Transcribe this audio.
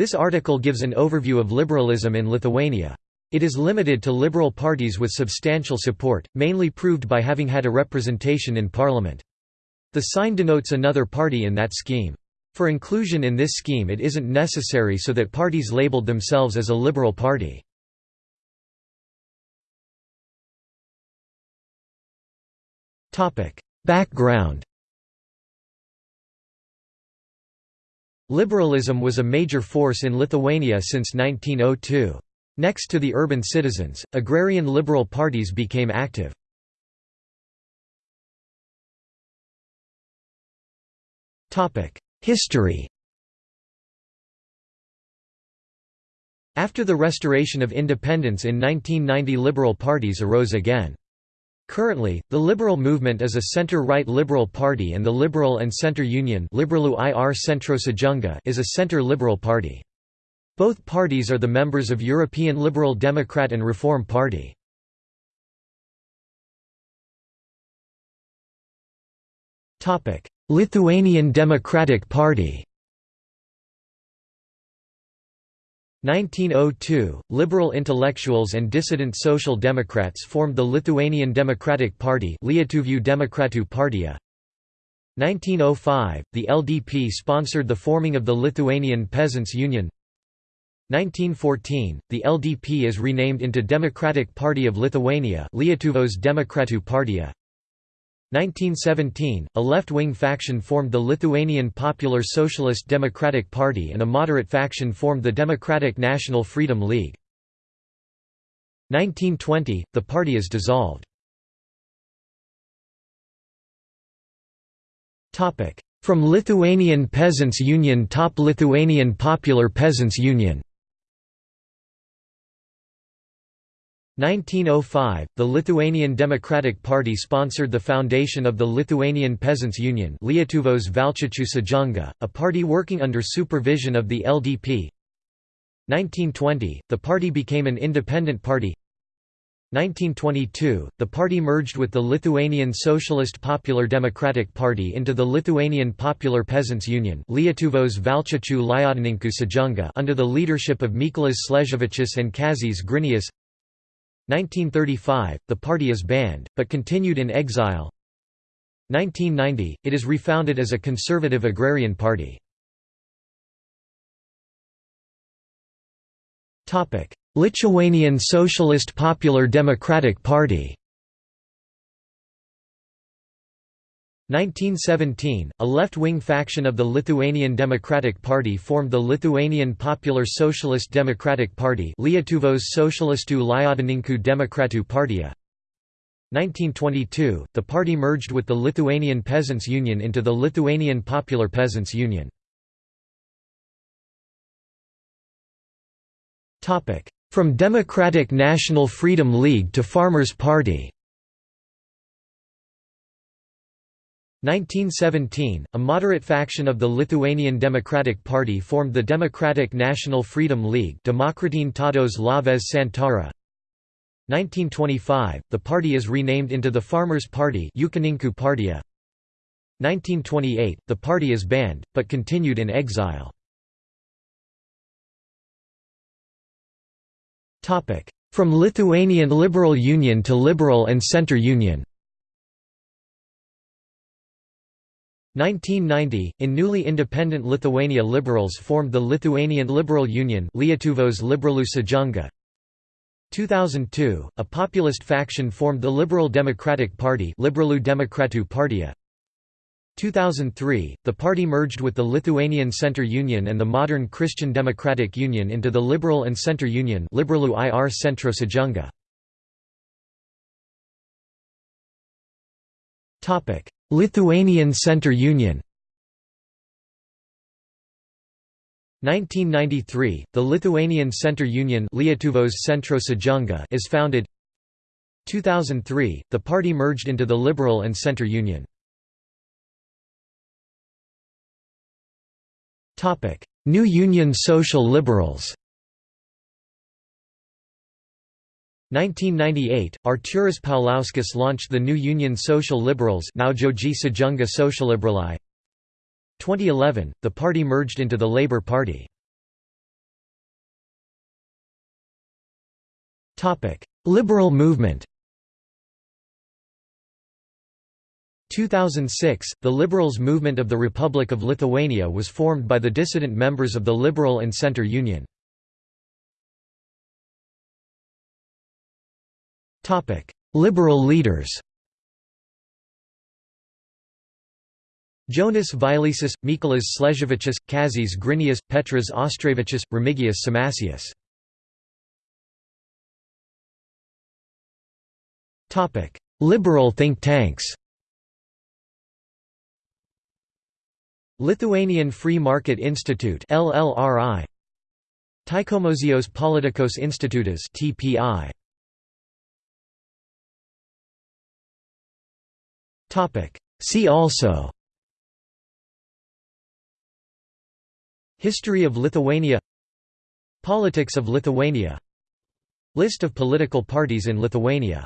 This article gives an overview of liberalism in Lithuania. It is limited to liberal parties with substantial support, mainly proved by having had a representation in parliament. The sign denotes another party in that scheme. For inclusion in this scheme it isn't necessary so that parties labeled themselves as a liberal party. Background Liberalism was a major force in Lithuania since 1902. Next to the urban citizens, agrarian liberal parties became active. History After the restoration of independence in 1990 liberal parties arose again. Currently, the Liberal movement is a center-right liberal party and the Liberal and Centre Union is a center-liberal party. Both parties are the members of European Liberal Democrat and Reform Party. Lithuanian Democratic Party 1902, liberal intellectuals and dissident social democrats formed the Lithuanian Democratic Party Lietuvių Demokratų partija. 1905, the LDP sponsored the forming of the Lithuanian Peasants' Union 1914, the LDP is renamed into Democratic Party of Lithuania Lietuvos Demokratų partija. 1917, a left-wing faction formed the Lithuanian Popular Socialist Democratic Party and a moderate faction formed the Democratic National Freedom League. 1920, the party is dissolved. From Lithuanian Peasants' Union Top Lithuanian Popular Peasants' Union 1905, the Lithuanian Democratic Party sponsored the foundation of the Lithuanian Peasants' Union Lietuvos sąjunga, a party working under supervision of the LDP. 1920, the party became an independent party 1922, the party merged with the Lithuanian Socialist Popular Democratic Party into the Lithuanian Popular Peasants' Union Lietuvos sąjunga under the leadership of Mykolas Sleževičius and Kazys Grinius 1935, the party is banned, but continued in exile 1990, it is refounded as a conservative agrarian party. Lithuanian Socialist Popular Democratic Party 1917, a left-wing faction of the Lithuanian Democratic Party formed the Lithuanian Popular Socialist Democratic Party Lietuvos socialistų demokratų partija. 1922, the party merged with the Lithuanian Peasants' Union into the Lithuanian Popular Peasants' Union. From Democratic National Freedom League to Farmers' Party 1917, a moderate faction of the Lithuanian Democratic Party formed the Democratic National Freedom League Demokratine Laisvės Santara. 1925, the party is renamed into the Farmers' Party 1928, the party is banned, but continued in exile. From Lithuanian Liberal Union to Liberal and Centre Union 1990, in newly independent Lithuania liberals formed the Lithuanian Liberal Union Lietuvos Liberalų sąjunga. 2002, a populist faction formed the Liberal Democratic Party Liberalų demokratų partija. 2003, the party merged with the Lithuanian Centre Union and the modern Christian Democratic Union into the Liberal and Centre Union Liberalų ir. Lithuanian Centre Union. 1993, the Lithuanian Centre Union Centro is founded. 2003, the party merged into the Liberal and Centre Union. New Union Social Liberals 1998, Arturas Paulauskas launched the new Union Social Liberals now 2011, the party merged into the Labour Party. Liberal movement 2006, the Liberals movement of the Republic of Lithuania was formed by the dissident members of the Liberal and Center Union. Liberal leaders Jonas Vileisis, Mykolas Sleževičius, Kazys Grinius, Petras Auštrevičius, Remigijus Šimašius. Liberal think tanks Lithuanian Free Market Institute LLRI Taikomosios Politikos Institutas TPI See also. History of Lithuania. Politics of Lithuania. List of political parties in Lithuania